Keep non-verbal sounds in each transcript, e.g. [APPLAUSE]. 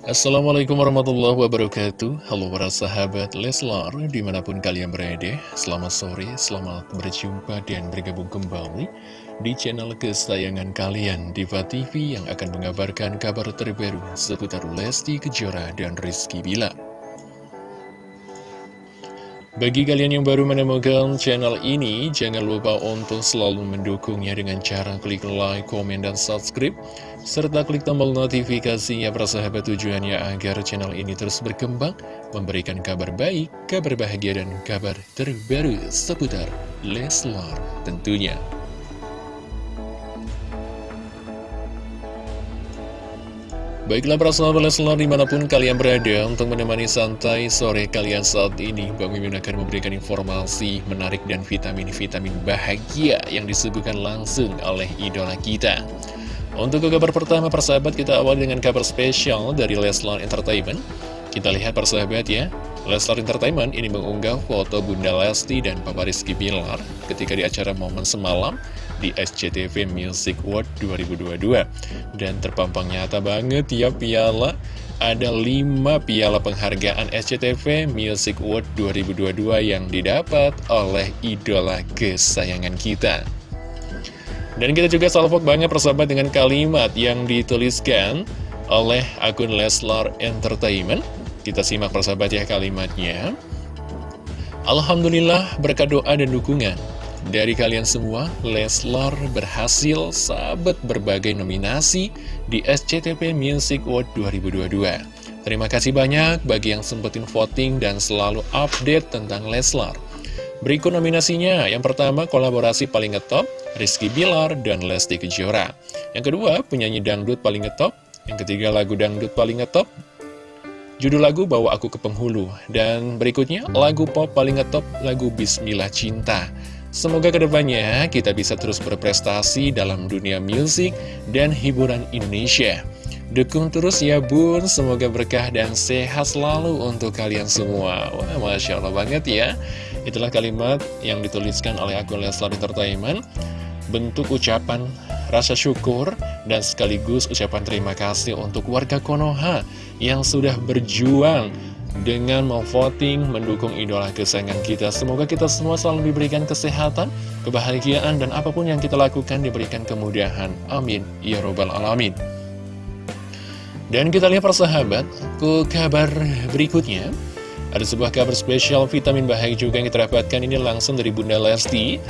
Assalamualaikum warahmatullahi wabarakatuh. Halo para sahabat Leslar Di mana pun kalian berada Selamat sore, selamat berjumpa dan bergabung kembali Di channel kesayangan kalian Diva TV yang akan mengabarkan kabar terbaru Seputar Lesti Kejora dan Rizky Bila bagi kalian yang baru menemukan channel ini, jangan lupa untuk selalu mendukungnya dengan cara klik like, komen, dan subscribe, serta klik tombol notifikasinya persahabat tujuannya agar channel ini terus berkembang, memberikan kabar baik, kabar bahagia, dan kabar terbaru seputar Leslar tentunya. Baiklah para sahabat Leslar di mana pun kalian berada untuk menemani santai sore kalian saat ini Bang Mimin akan memberikan informasi menarik dan vitamin-vitamin bahagia yang disuguhkan langsung oleh idola kita. Untuk kabar pertama persahabat kita awali dengan kabar spesial dari Leslar Entertainment. Kita lihat persahabat ya. Leslar Entertainment ini mengunggah foto Bunda Lesti dan Papa Rizky Bilar ketika di acara momen semalam di SCTV Music World 2022 dan terpampang nyata banget ya piala. Ada 5 piala penghargaan SCTV Music World 2022 yang didapat oleh idola kesayangan kita. Dan kita juga salvok banget persahabat dengan kalimat yang dituliskan oleh akun Leslar Entertainment. Kita simak persahabat ya kalimatnya. Alhamdulillah berkat doa dan dukungan dari kalian semua, Leslar berhasil sabet berbagai nominasi di SCTV Music Award 2022. Terima kasih banyak bagi yang sempetin voting dan selalu update tentang Leslar. Berikut nominasinya, yang pertama kolaborasi paling ngetop, Rizky Bilar dan Lesti Kejora. Yang kedua, penyanyi dangdut paling ngetop. Yang ketiga, lagu dangdut paling ngetop. Judul lagu Bawa Aku ke Penghulu. Dan berikutnya, lagu pop paling ngetop, lagu Bismillah Cinta. Semoga ke depannya kita bisa terus berprestasi dalam dunia musik dan hiburan Indonesia. Dukung terus ya bun, semoga berkah dan sehat selalu untuk kalian semua. Wah, Masya Allah banget ya. Itulah kalimat yang dituliskan oleh akun Leslar Entertainment. Bentuk ucapan rasa syukur dan sekaligus ucapan terima kasih untuk warga Konoha yang sudah berjuang dengan memvoting mendukung idola kesayangan kita. Semoga kita semua selalu diberikan kesehatan, kebahagiaan, dan apa pun yang kita lakukan diberikan kemudahan. Amin. Ya Robbal Alamin. Dan kita lihat persahabat, ke kabar berikutnya. Ada sebuah kabar spesial vitamin bahagia juga yang kita dapatkan ini langsung dari Bunda Lesti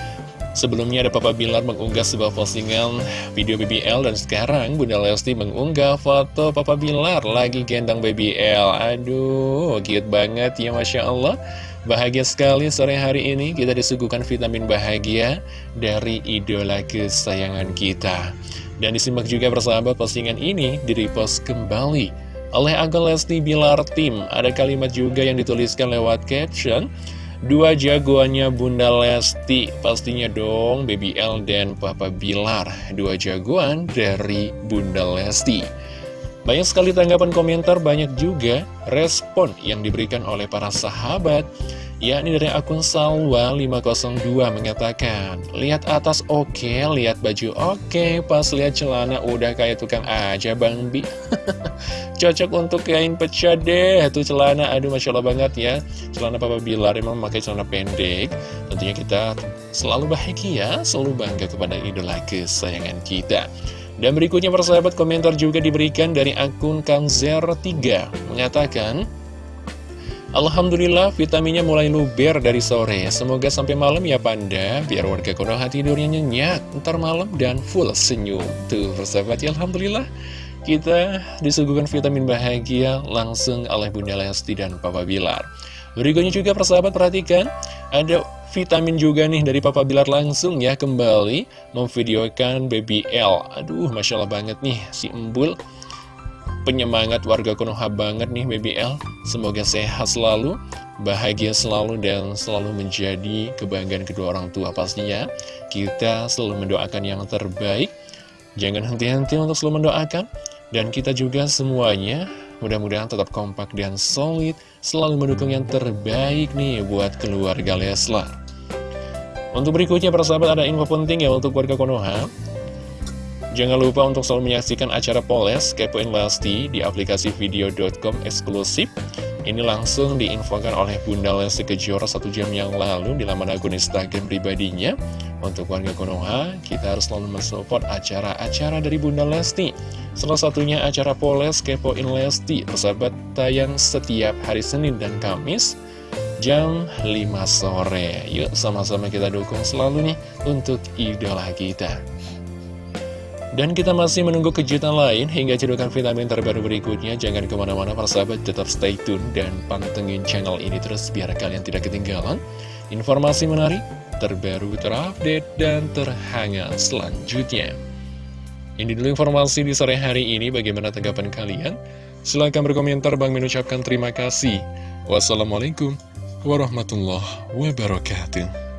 Sebelumnya ada Papa Bilar mengunggah sebuah postingan video BBL dan sekarang Bunda Lesti mengunggah foto Papa Bilar lagi gendang BBL. Aduh, cute banget ya Masya Allah. Bahagia sekali sore hari ini kita disuguhkan vitamin bahagia dari idola kesayangan kita. Dan disimak juga persahabat postingan ini di repost kembali oleh Agel Lesti Bilar Tim. Ada kalimat juga yang dituliskan lewat caption. Dua jagoannya Bunda Lesti Pastinya dong Baby L dan Papa Bilar. Dua jagoan dari Bunda Lesti. Banyak sekali tanggapan komentar Banyak juga respon yang diberikan oleh para sahabat yakni dari akun Salwa502 mengatakan Lihat atas oke, okay, lihat baju oke, okay, pas lihat celana udah kayak tukang aja Bang Bi. [LAUGHS] Cocok untuk kain pecah deh, tuh celana, aduh Masya Allah banget ya. Celana Papa Bilar emang memakai celana pendek. Tentunya kita selalu bahagia, selalu bangga kepada idola kesayangan kita. Dan berikutnya persahabat komentar juga diberikan dari akun Kang Zer3 mengatakan Alhamdulillah vitaminnya mulai luber dari sore. Semoga sampai malam ya Panda. Biar warga Konoha tidurnya nyenyak Ntar malam dan full senyum. Tuh persahabat ya Alhamdulillah. Kita disuguhkan vitamin bahagia Langsung oleh Bunda Lesti dan Papa Bilar. Berikutnya juga persahabat perhatikan. Ada vitamin juga nih dari Papa Bilar langsung ya Kembali memvideokan Baby L. Aduh Masya Allah banget nih si Embul penyemangat warga Konoha banget nih BBL Semoga sehat selalu, bahagia selalu, dan selalu menjadi kebanggaan kedua orang tua pastinya. Kita selalu mendoakan yang terbaik. Jangan henti-henti untuk selalu mendoakan. Dan kita juga semuanya mudah-mudahan tetap kompak dan solid Selalu mendukung yang terbaik nih buat keluarga Leslar. Untuk berikutnya para sahabat ada info penting ya untuk warga Konoha Jangan lupa untuk selalu menyaksikan acara Poles Kepoin Lesti di aplikasi video.com eksklusif. Ini langsung diinfokan oleh Bunda Lesti Kejora satu jam yang lalu di laman akun Instagram pribadinya. Untuk warga Konoha, kita harus selalu mensupport acara-acara dari Bunda Lesti. Salah satunya acara Poles Kepoin Lesti, persahabat tayang setiap hari Senin dan Kamis jam 5 sore. Yuk sama-sama kita dukung selalu nih untuk idola kita. Dan kita masih menunggu kejutan lain hingga cedukan vitamin terbaru berikutnya. Jangan ke mana-mana para sahabat, tetap stay tune dan pantengin channel ini terus biar kalian tidak ketinggalan. Informasi menarik, terbaru, terupdate, dan terhangat selanjutnya. Ini dulu informasi di sore hari ini, bagaimana tanggapan kalian? Silahkan berkomentar, Bang mengucapkan terima kasih. Wassalamualaikum warahmatullahi wabarakatuh.